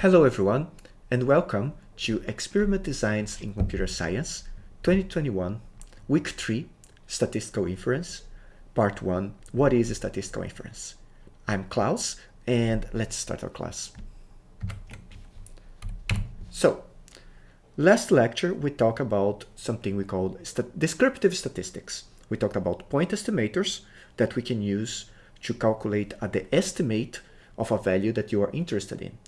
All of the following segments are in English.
Hello everyone and welcome to Experiment Designs in Computer Science 2021 Week 3 Statistical Inference Part 1 What is Statistical Inference? I'm Klaus and let's start our class. So, last lecture we talked about something we called st descriptive statistics. We talked about point estimators that we can use to calculate uh, the estimate of a value that you are interested in.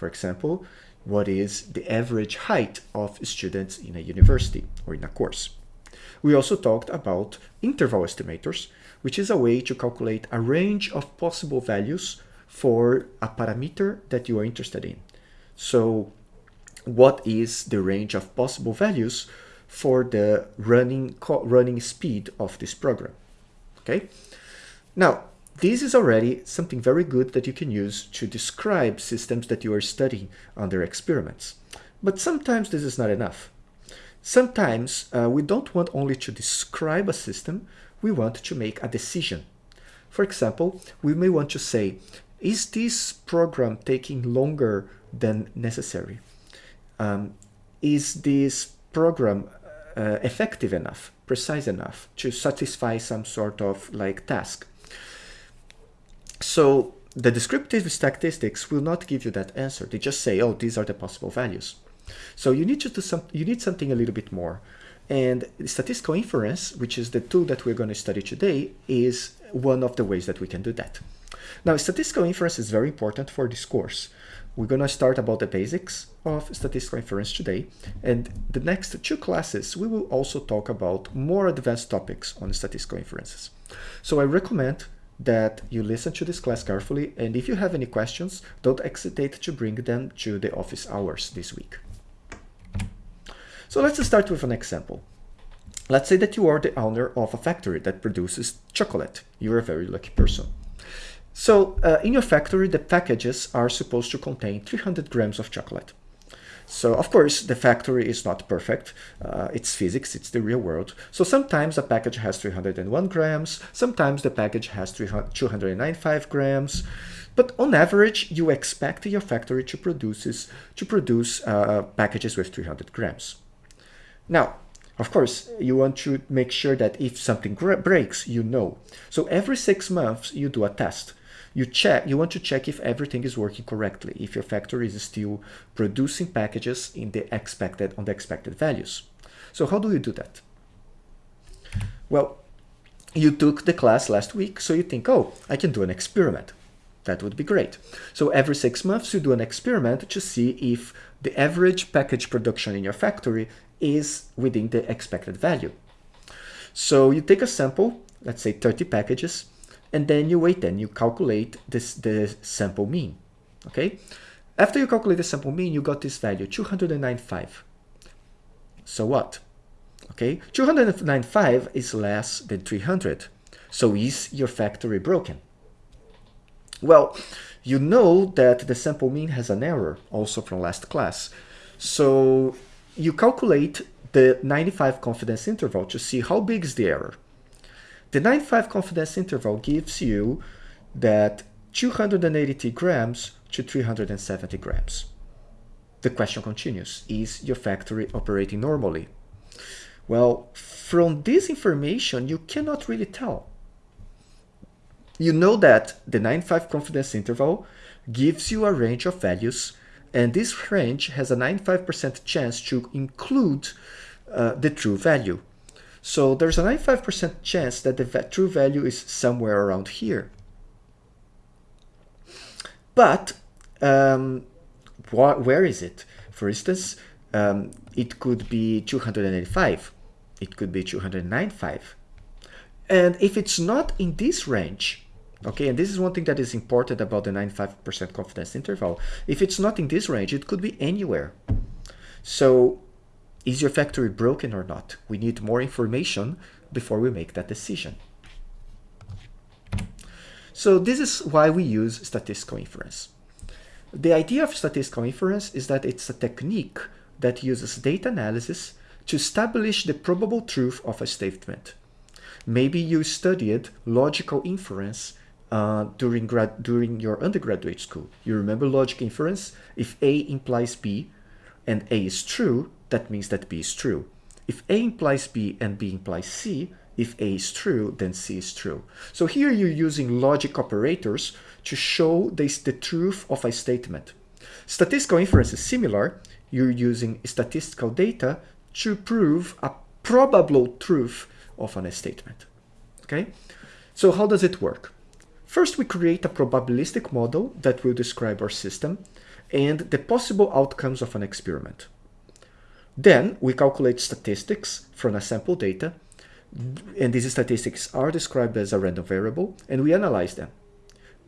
For example, what is the average height of students in a university or in a course. We also talked about interval estimators, which is a way to calculate a range of possible values for a parameter that you are interested in. So what is the range of possible values for the running, running speed of this program? Okay. Now, this is already something very good that you can use to describe systems that you are studying under experiments. But sometimes this is not enough. Sometimes uh, we don't want only to describe a system, we want to make a decision. For example, we may want to say, is this program taking longer than necessary? Um, is this program uh, effective enough, precise enough to satisfy some sort of like task? So the descriptive statistics will not give you that answer. They just say, oh, these are the possible values. So you need to do some, you need something a little bit more. And statistical inference, which is the tool that we're going to study today, is one of the ways that we can do that. Now, statistical inference is very important for this course. We're going to start about the basics of statistical inference today. And the next two classes, we will also talk about more advanced topics on statistical inferences. So I recommend that you listen to this class carefully and if you have any questions, don't hesitate to bring them to the office hours this week. So let's start with an example. Let's say that you are the owner of a factory that produces chocolate. You're a very lucky person. So uh, in your factory, the packages are supposed to contain 300 grams of chocolate. So of course, the factory is not perfect. Uh, it's physics, it's the real world. So sometimes a package has 301 grams, sometimes the package has 295 grams. But on average, you expect your factory to, produces, to produce uh, packages with 300 grams. Now, of course, you want to make sure that if something breaks, you know. So every six months, you do a test you check you want to check if everything is working correctly if your factory is still producing packages in the expected on the expected values. So how do you do that? Well you took the class last week so you think oh i can do an experiment. That would be great. So every six months you do an experiment to see if the average package production in your factory is within the expected value. So you take a sample let's say 30 packages and then you wait and you calculate this the sample mean okay? After you calculate the sample mean you got this value 295 so what? Okay 295 is less than 300 so is your factory broken? Well you know that the sample mean has an error also from last class. So you calculate the 95 confidence interval to see how big is the error the 95 confidence interval gives you that 280 grams to 370 grams. The question continues, is your factory operating normally? Well, from this information, you cannot really tell. You know that the 95 confidence interval gives you a range of values, and this range has a 95% chance to include uh, the true value. So there's a 95% chance that the true value is somewhere around here. But um, where is it? For instance, um, it could be 285. It could be 295. And if it's not in this range, okay, and this is one thing that is important about the 95% confidence interval, if it's not in this range, it could be anywhere. So is your factory broken or not? We need more information before we make that decision. So this is why we use statistical inference. The idea of statistical inference is that it's a technique that uses data analysis to establish the probable truth of a statement. Maybe you studied logical inference uh, during grad during your undergraduate school. You remember logic inference? If A implies B and A is true, that means that B is true. If A implies B and B implies C, if A is true, then C is true. So here you're using logic operators to show this, the truth of a statement. Statistical inference is similar. You're using statistical data to prove a probable truth of an statement. Okay? So how does it work? First, we create a probabilistic model that will describe our system and the possible outcomes of an experiment. Then we calculate statistics from a sample data and these statistics are described as a random variable and we analyze them.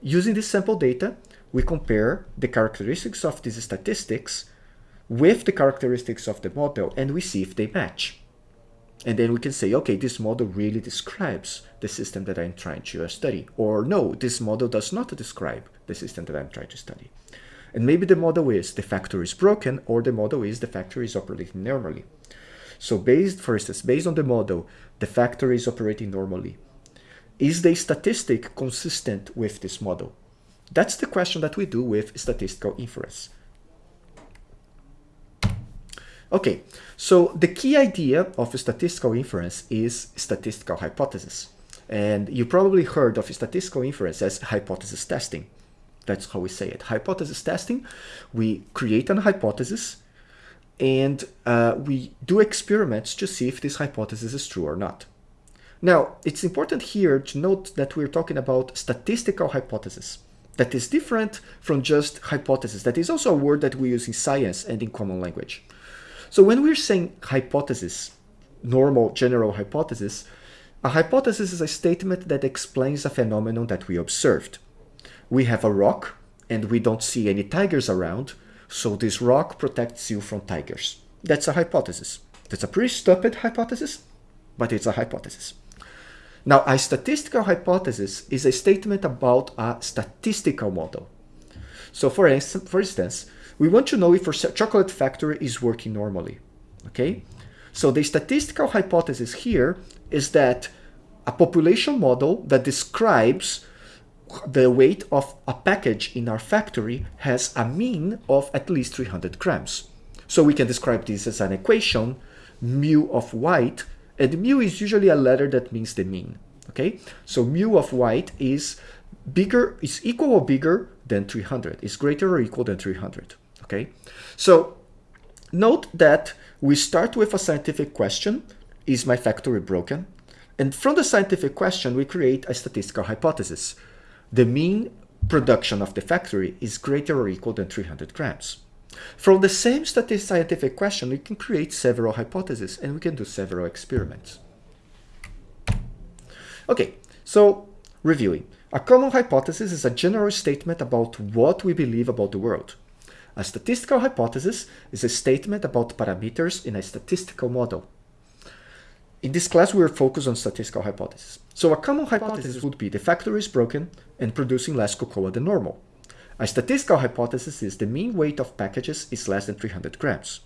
Using this sample data, we compare the characteristics of these statistics with the characteristics of the model and we see if they match. And then we can say, okay, this model really describes the system that I'm trying to study. Or no, this model does not describe the system that I'm trying to study. And maybe the model is the factory is broken or the model is the factory is operating normally. So based, for instance, based on the model, the factory is operating normally. Is the statistic consistent with this model? That's the question that we do with statistical inference. Okay, so the key idea of statistical inference is statistical hypothesis. And you probably heard of statistical inference as hypothesis testing. That's how we say it. Hypothesis testing, we create an hypothesis and uh, we do experiments to see if this hypothesis is true or not. Now, it's important here to note that we're talking about statistical hypothesis. That is different from just hypothesis. That is also a word that we use in science and in common language. So when we're saying hypothesis, normal general hypothesis, a hypothesis is a statement that explains a phenomenon that we observed. We have a rock and we don't see any tigers around, so this rock protects you from tigers. That's a hypothesis. That's a pretty stupid hypothesis, but it's a hypothesis. Now, a statistical hypothesis is a statement about a statistical model. So for, instance, for instance, we want to know if our chocolate factory is working normally, okay? So the statistical hypothesis here is that a population model that describes the weight of a package in our factory has a mean of at least 300 grams. So we can describe this as an equation, mu of white, and mu is usually a letter that means the mean, okay? So mu of white is bigger, is equal or bigger than 300, is greater or equal than 300 okay? So note that we start with a scientific question, is my factory broken? And from the scientific question, we create a statistical hypothesis. The mean production of the factory is greater or equal than 300 grams. From the same scientific question, we can create several hypotheses and we can do several experiments. Okay, so reviewing. A common hypothesis is a general statement about what we believe about the world. A statistical hypothesis is a statement about parameters in a statistical model. In this class, we are focused on statistical hypothesis. So a common hypothesis would be the factory is broken and producing less cocoa than normal. A statistical hypothesis is the mean weight of packages is less than 300 grams.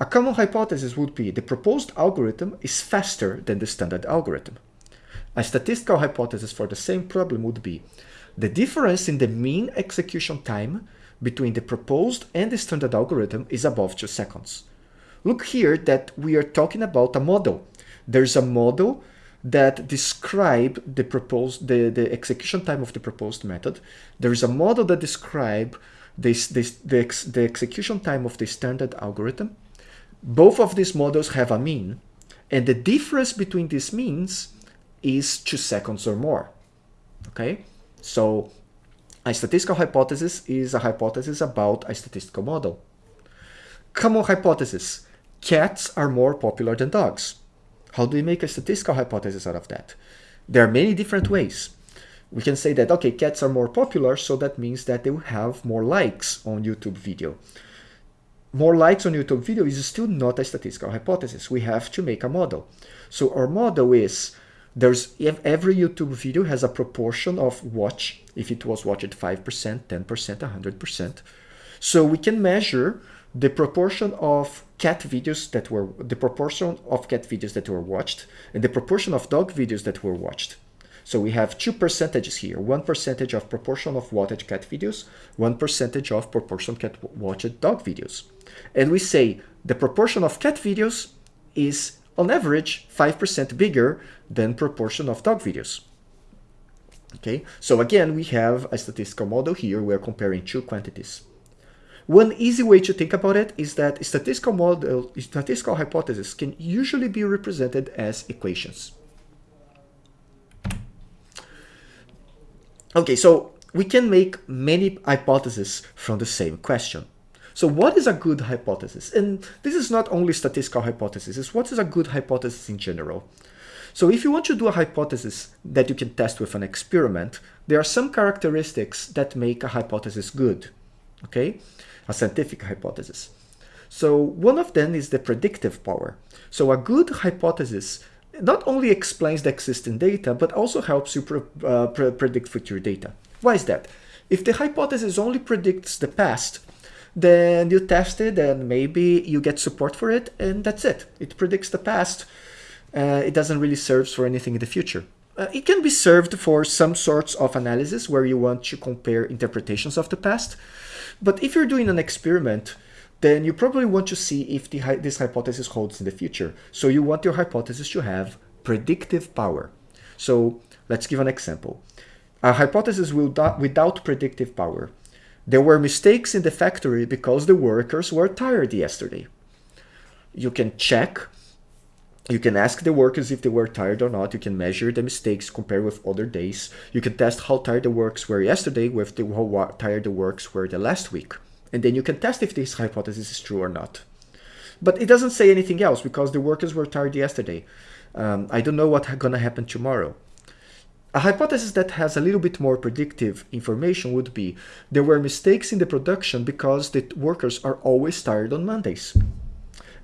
A common hypothesis would be the proposed algorithm is faster than the standard algorithm. A statistical hypothesis for the same problem would be the difference in the mean execution time between the proposed and the standard algorithm is above 2 seconds. Look here that we are talking about a model. There's a model that describe the proposed the, the execution time of the proposed method. There is a model that describe this, this, the, ex, the execution time of the standard algorithm. Both of these models have a mean, and the difference between these means is two seconds or more. Okay, so a statistical hypothesis is a hypothesis about a statistical model. Common hypothesis. Cats are more popular than dogs. How do we make a statistical hypothesis out of that? There are many different ways. We can say that, okay, cats are more popular, so that means that they will have more likes on YouTube video. More likes on YouTube video is still not a statistical hypothesis. We have to make a model. So our model is there's every YouTube video has a proportion of watch if it was watched 5%, 10%, 100%. So we can measure the proportion of cat videos that were the proportion of cat videos that were watched and the proportion of dog videos that were watched. So we have two percentages here, one percentage of proportion of watched cat videos, one percentage of proportion cat watched dog videos. And we say the proportion of cat videos is on average 5% bigger than proportion of dog videos. Okay, so again, we have a statistical model here. We're comparing two quantities. One easy way to think about it is that statistical model, statistical hypotheses can usually be represented as equations. Okay, so we can make many hypotheses from the same question. So what is a good hypothesis? And this is not only statistical hypothesis, it's what is a good hypothesis in general. So if you want to do a hypothesis that you can test with an experiment, there are some characteristics that make a hypothesis good, okay? A scientific hypothesis. So one of them is the predictive power. So a good hypothesis not only explains the existing data, but also helps you pre uh, pre predict future data. Why is that? If the hypothesis only predicts the past, then you test it and maybe you get support for it and that's it. It predicts the past. Uh, it doesn't really serve for anything in the future. Uh, it can be served for some sorts of analysis where you want to compare interpretations of the past. But if you're doing an experiment, then you probably want to see if the, this hypothesis holds in the future. So you want your hypothesis to have predictive power. So let's give an example. A hypothesis without predictive power. There were mistakes in the factory because the workers were tired yesterday. You can check, you can ask the workers if they were tired or not. You can measure the mistakes compared with other days. You can test how tired the workers were yesterday with the, how tired the workers were the last week. And then you can test if this hypothesis is true or not. But it doesn't say anything else because the workers were tired yesterday. Um, I don't know what's gonna happen tomorrow. A hypothesis that has a little bit more predictive information would be there were mistakes in the production because the workers are always tired on Mondays.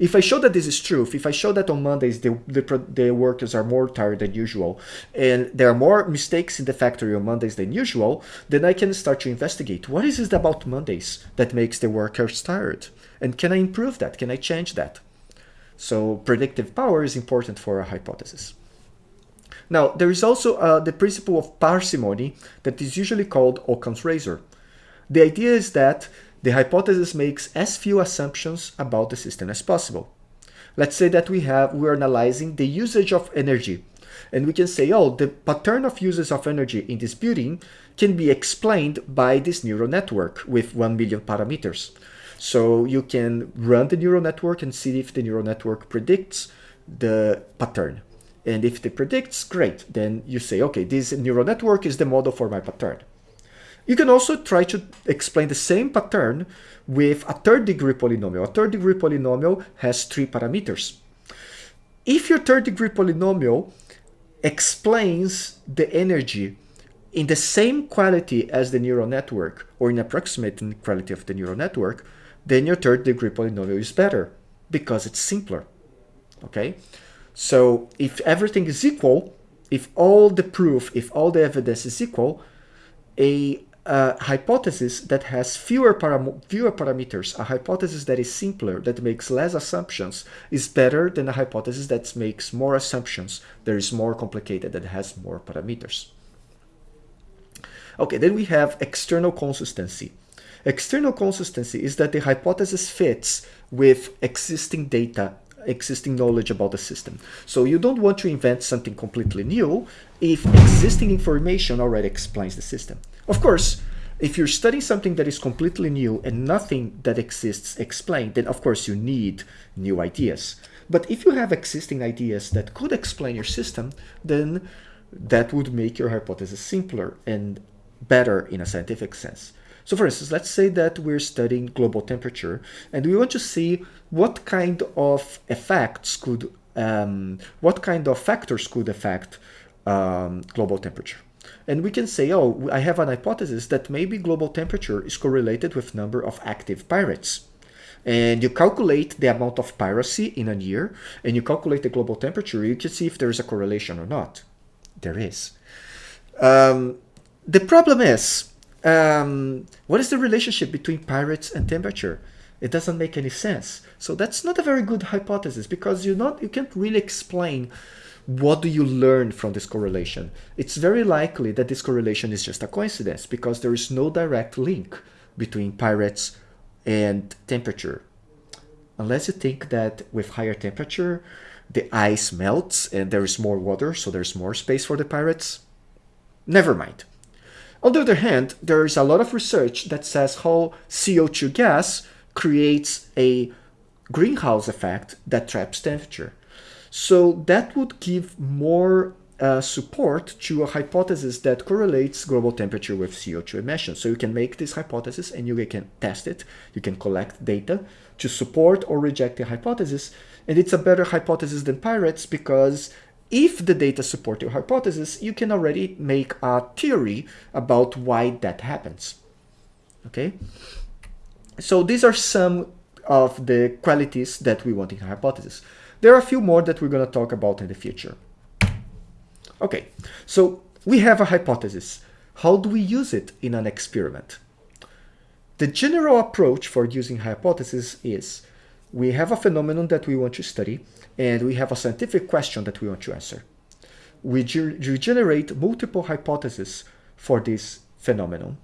If I show that this is true, if I show that on Mondays the, the, the, workers are more tired than usual, and there are more mistakes in the factory on Mondays than usual, then I can start to investigate what is it about Mondays that makes the workers tired? And can I improve that? Can I change that? So predictive power is important for a hypothesis. Now, there is also uh, the principle of parsimony that is usually called Occam's razor. The idea is that the hypothesis makes as few assumptions about the system as possible. Let's say that we have, we're analyzing the usage of energy and we can say, oh, the pattern of uses of energy in this building can be explained by this neural network with 1 million parameters. So you can run the neural network and see if the neural network predicts the pattern. And if it predicts, great. Then you say, okay, this neural network is the model for my pattern. You can also try to explain the same pattern with a third degree polynomial. A third degree polynomial has three parameters. If your third degree polynomial explains the energy in the same quality as the neural network or in approximating quality of the neural network, then your third degree polynomial is better because it's simpler. Okay? So if everything is equal, if all the proof, if all the evidence is equal, a, a hypothesis that has fewer, param fewer parameters, a hypothesis that is simpler, that makes less assumptions, is better than a hypothesis that makes more assumptions, that is more complicated, that has more parameters. Okay, then we have external consistency. External consistency is that the hypothesis fits with existing data existing knowledge about the system. So you don't want to invent something completely new if existing information already explains the system. Of course, if you're studying something that is completely new and nothing that exists explained, then of course you need new ideas. But if you have existing ideas that could explain your system, then that would make your hypothesis simpler and better in a scientific sense. So for instance, let's say that we're studying global temperature and we want to see what kind of effects could, um, what kind of factors could affect um, global temperature. And we can say, oh, I have an hypothesis that maybe global temperature is correlated with number of active pirates. And you calculate the amount of piracy in a year, and you calculate the global temperature, you can see if there is a correlation or not. There is. Um, the problem is, um, what is the relationship between pirates and temperature? It doesn't make any sense. So that's not a very good hypothesis because you not you can't really explain what do you learn from this correlation? It's very likely that this correlation is just a coincidence because there is no direct link between pirates and temperature. Unless you think that with higher temperature, the ice melts and there is more water, so there's more space for the pirates. Never mind. On the other hand, there is a lot of research that says how CO2 gas creates a greenhouse effect that traps temperature. So that would give more uh, support to a hypothesis that correlates global temperature with CO2 emissions. So you can make this hypothesis and you can test it. You can collect data to support or reject the hypothesis. And it's a better hypothesis than pirates because if the data support your hypothesis, you can already make a theory about why that happens. Okay? So these are some of the qualities that we want in a hypothesis. There are a few more that we're going to talk about in the future. Okay, so we have a hypothesis. How do we use it in an experiment? The general approach for using hypothesis is we have a phenomenon that we want to study and we have a scientific question that we want to answer. We, generate multiple hypotheses for this phenomenon.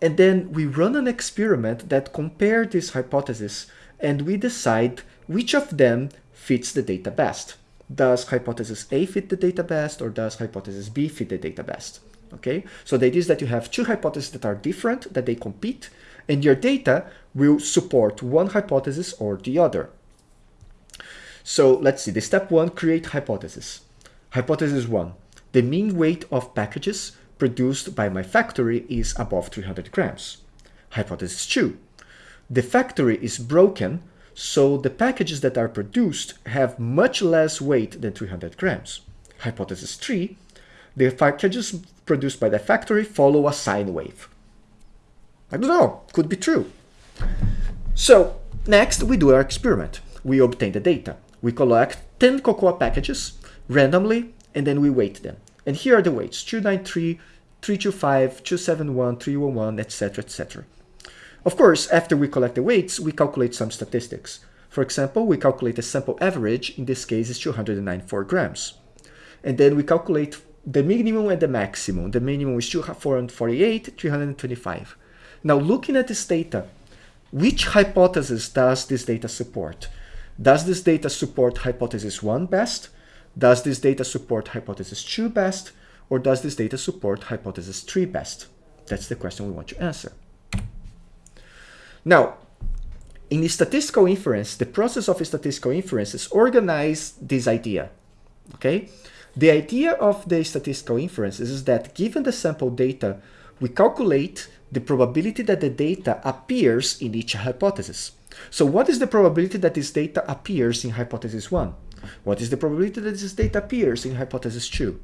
And then we run an experiment that compare these hypotheses and we decide which of them fits the data best. Does hypothesis A fit the data best or does hypothesis B fit the data best? Okay, so the idea is that you have two hypotheses that are different, that they compete, and your data will support one hypothesis or the other. So let's see, the step one, create hypothesis. Hypothesis one, the mean weight of packages produced by my factory is above 300 grams. Hypothesis 2. The factory is broken, so the packages that are produced have much less weight than 300 grams. Hypothesis 3. The packages produced by the factory follow a sine wave. I don't know, could be true. So next we do our experiment. We obtain the data. We collect 10 cocoa packages randomly and then we weight them. And here are the weights, 293, 325, 271, 311, etc, etc. Of course, after we collect the weights, we calculate some statistics. For example, we calculate a sample average, in this case is 294 grams. And then we calculate the minimum and the maximum. The minimum is 448, 325. Now looking at this data, which hypothesis does this data support? Does this data support hypothesis 1 best? Does this data support hypothesis 2 best? Or does this data support hypothesis 3 best? That's the question we want to answer. Now, in statistical inference, the process of statistical inference is organize this idea. Okay? The idea of the statistical inference is that given the sample data, we calculate the probability that the data appears in each hypothesis. So what is the probability that this data appears in hypothesis 1? What is the probability that this data appears in hypothesis 2?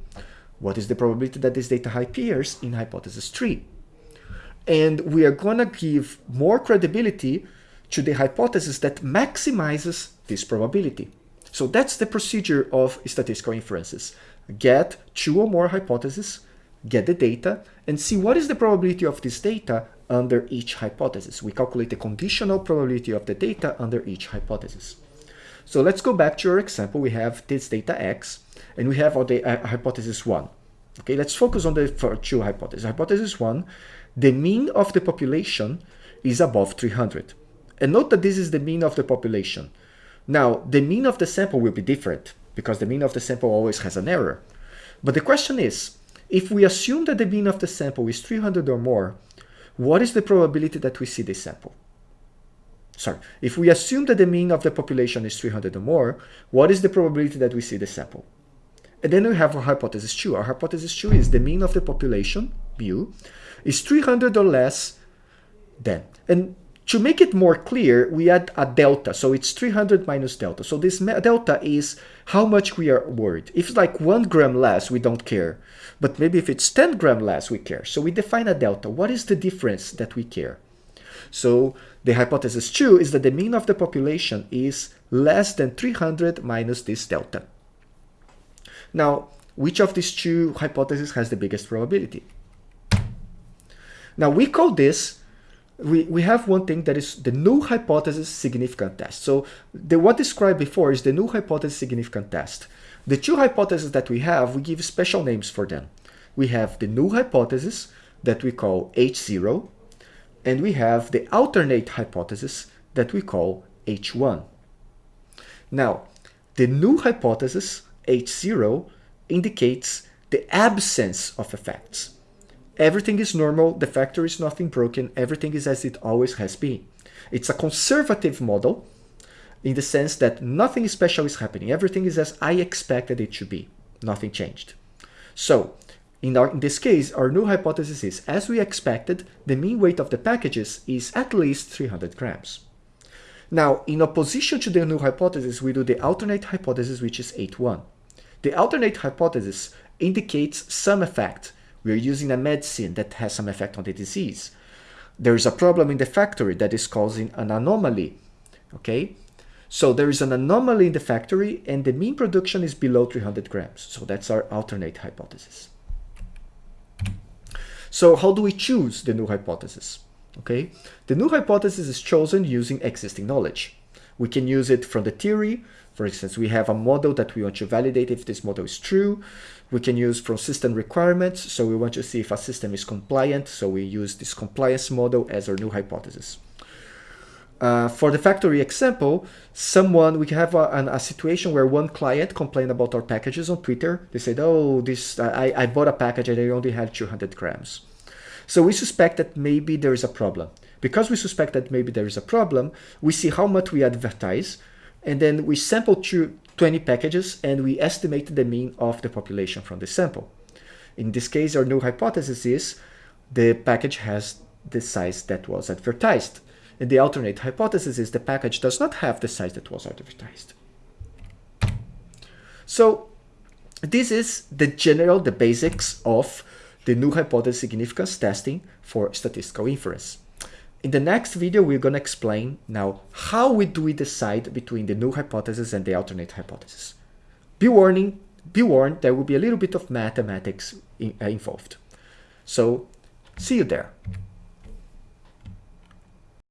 What is the probability that this data appears in hypothesis 3? And we are going to give more credibility to the hypothesis that maximizes this probability. So that's the procedure of statistical inferences. Get two or more hypotheses, get the data, and see what is the probability of this data under each hypothesis. We calculate the conditional probability of the data under each hypothesis. So let's go back to our example. We have this data x, and we have the uh, hypothesis 1. Okay, let's focus on the two hypotheses. Hypothesis 1, the mean of the population is above 300. And note that this is the mean of the population. Now, the mean of the sample will be different because the mean of the sample always has an error. But the question is, if we assume that the mean of the sample is 300 or more, what is the probability that we see this sample? Sorry, if we assume that the mean of the population is 300 or more, what is the probability that we see the sample? And then we have our hypothesis 2. Our hypothesis 2 is the mean of the population, mu, is 300 or less than. And to make it more clear, we add a delta. So it's 300 minus delta. So this delta is how much we are worried. If it's like one gram less, we don't care. But maybe if it's 10 gram less, we care. So we define a delta. What is the difference that we care? So the hypothesis 2 is that the mean of the population is less than 300 minus this delta. Now, which of these two hypotheses has the biggest probability? Now we call this we, we have one thing that is the null hypothesis significant test. So the what described before is the null hypothesis significant test. The two hypotheses that we have, we give special names for them. We have the null hypothesis that we call H0, and we have the alternate hypothesis that we call H1. Now, the null hypothesis, H0, indicates the absence of effects. Everything is normal, the factor is nothing broken, everything is as it always has been. It's a conservative model in the sense that nothing special is happening. Everything is as I expected it should be. Nothing changed. So, in, our, in this case, our null hypothesis is, as we expected, the mean weight of the packages is at least 300 grams. Now, in opposition to the null hypothesis, we do the alternate hypothesis, which is H1. The alternate hypothesis indicates some effect. We are using a medicine that has some effect on the disease. There is a problem in the factory that is causing an anomaly, okay? So there is an anomaly in the factory and the mean production is below 300 grams. So that's our alternate hypothesis. So how do we choose the null hypothesis? Okay, the null hypothesis is chosen using existing knowledge. We can use it from the theory. For instance, we have a model that we want to validate if this model is true. We can use from system requirements. So we want to see if a system is compliant. So we use this compliance model as our new hypothesis. Uh, for the factory example, someone, we have a, a, situation where one client complained about our packages on Twitter. They said, oh, this I, I bought a package and I only had 200 grams. So we suspect that maybe there is a problem. Because we suspect that maybe there is a problem, we see how much we advertise, and then we sample 20 packages and we estimate the mean of the population from the sample. In this case, our null hypothesis is the package has the size that was advertised. And the alternate hypothesis is the package does not have the size that was advertised. So this is the general, the basics of the null hypothesis significance testing for statistical inference. In the next video, we're going to explain now how we do we decide between the null hypothesis and the alternate hypothesis. Be warning, be warned, there will be a little bit of mathematics in, uh, involved. So see you there.